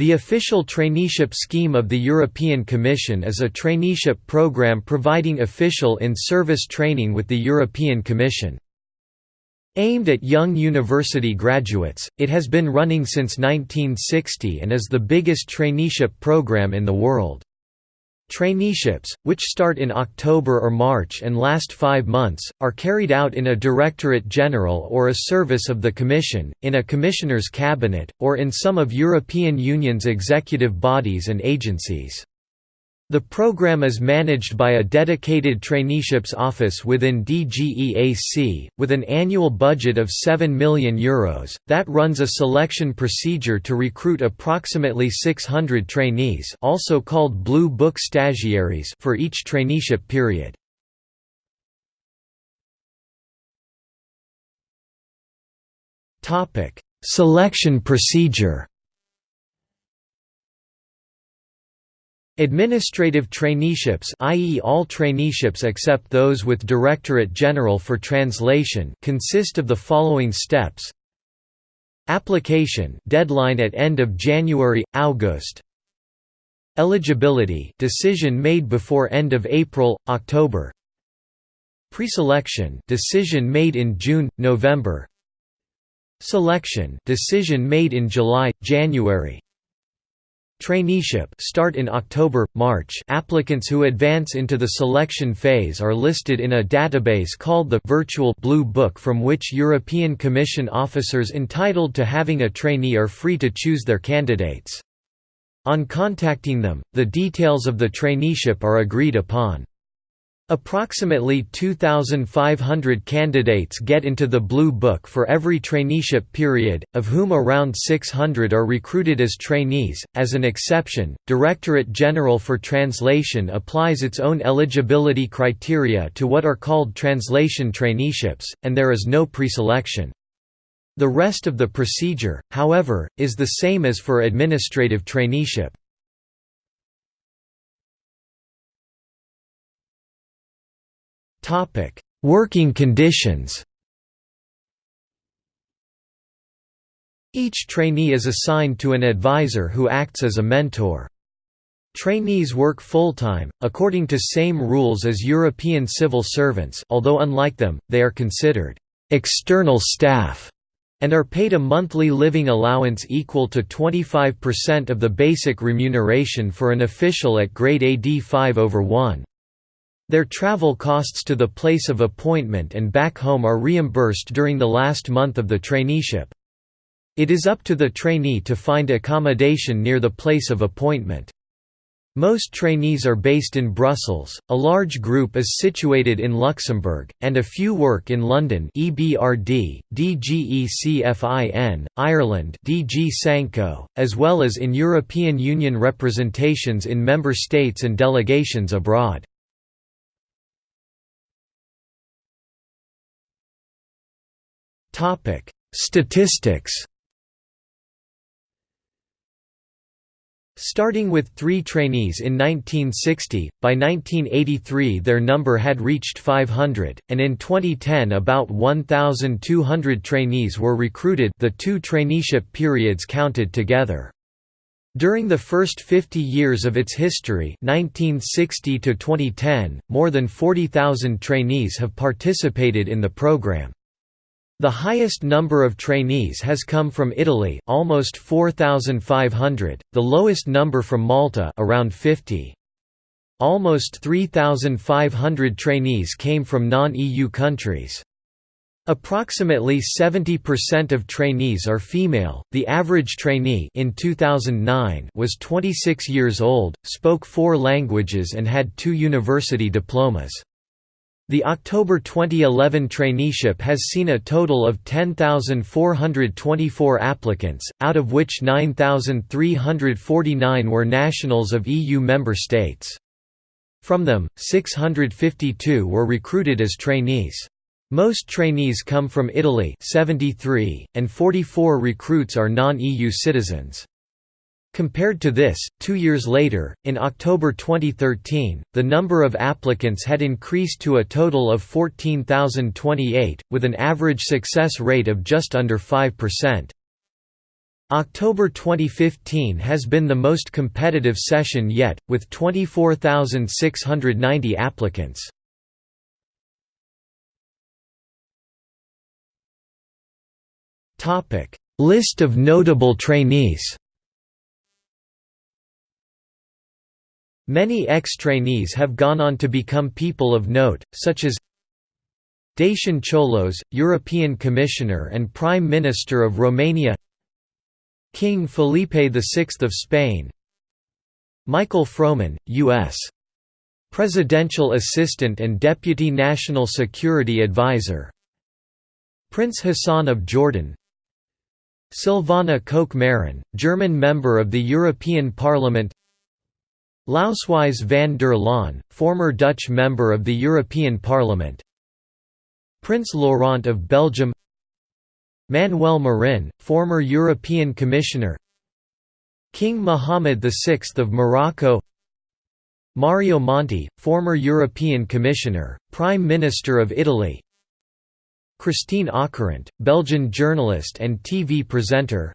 The official traineeship scheme of the European Commission is a traineeship program providing official in-service training with the European Commission. Aimed at young university graduates, it has been running since 1960 and is the biggest traineeship program in the world. Traineeships, which start in October or March and last five months, are carried out in a Directorate General or a service of the Commission, in a Commissioner's Cabinet, or in some of European Union's executive bodies and agencies. The program is managed by a dedicated traineeships office within DGEAC, with an annual budget of €7 million Euros, that runs a selection procedure to recruit approximately 600 trainees also called Blue Book stagiaires for each traineeship period. Selection procedure Administrative traineeships i.e. all traineeships except those with Directorate General for Translation consist of the following steps. Application deadline at end of January August. Eligibility decision made before end of April October. Preselection decision made in June November. Selection decision made in July January Traineeship start in October, March applicants who advance into the selection phase are listed in a database called the «Virtual Blue Book» from which European Commission officers entitled to having a trainee are free to choose their candidates. On contacting them, the details of the traineeship are agreed upon. Approximately 2,500 candidates get into the Blue Book for every traineeship period, of whom around 600 are recruited as trainees. As an exception, Directorate General for Translation applies its own eligibility criteria to what are called translation traineeships, and there is no preselection. The rest of the procedure, however, is the same as for administrative traineeship. Working conditions Each trainee is assigned to an advisor who acts as a mentor. Trainees work full-time, according to same rules as European civil servants although unlike them, they are considered «external staff» and are paid a monthly living allowance equal to 25% of the basic remuneration for an official at grade AD 5 over 1. Their travel costs to the place of appointment and back home are reimbursed during the last month of the traineeship. It is up to the trainee to find accommodation near the place of appointment. Most trainees are based in Brussels, a large group is situated in Luxembourg, and a few work in London EBRD, DGECFIN, Ireland DG Sanco, as well as in European Union representations in member states and delegations abroad. Statistics. Starting with three trainees in 1960, by 1983 their number had reached 500, and in 2010 about 1,200 trainees were recruited the two traineeship periods counted together. During the first 50 years of its history 1960 to 2010, more than 40,000 trainees have participated in the program. The highest number of trainees has come from Italy, almost 4,500, the lowest number from Malta around 50. Almost 3,500 trainees came from non-EU countries. Approximately 70% of trainees are female. The average trainee in 2009 was 26 years old, spoke 4 languages and had 2 university diplomas. The October 2011 traineeship has seen a total of 10,424 applicants, out of which 9,349 were nationals of EU member states. From them, 652 were recruited as trainees. Most trainees come from Italy 73, and 44 recruits are non-EU citizens. Compared to this, two years later, in October 2013, the number of applicants had increased to a total of 14,028, with an average success rate of just under 5%. October 2015 has been the most competitive session yet, with 24,690 applicants. List of notable trainees Many ex-trainees have gone on to become people of note, such as Dacian Ciolos, European Commissioner and Prime Minister of Romania King Felipe VI of Spain Michael Froman, U.S. Presidential Assistant and Deputy National Security Advisor Prince Hassan of Jordan Silvana Koch Mehrin, German member of the European Parliament Lousewies van der Laan, former Dutch member of the European Parliament. Prince Laurent of Belgium. Manuel Marin, former European Commissioner. King Mohammed VI of Morocco. Mario Monti, former European Commissioner, Prime Minister of Italy. Christine Ockrent, Belgian journalist and TV presenter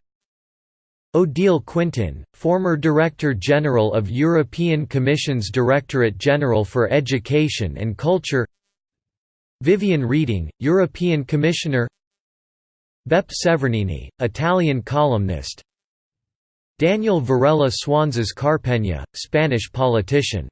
Odile Quintin, former Director General of European Commission's Directorate General for Education and Culture. Viviane Reding, European Commissioner. Beppe Severgnini, Italian columnist. Daniel Varela Suanzes Carpegna, Spanish politician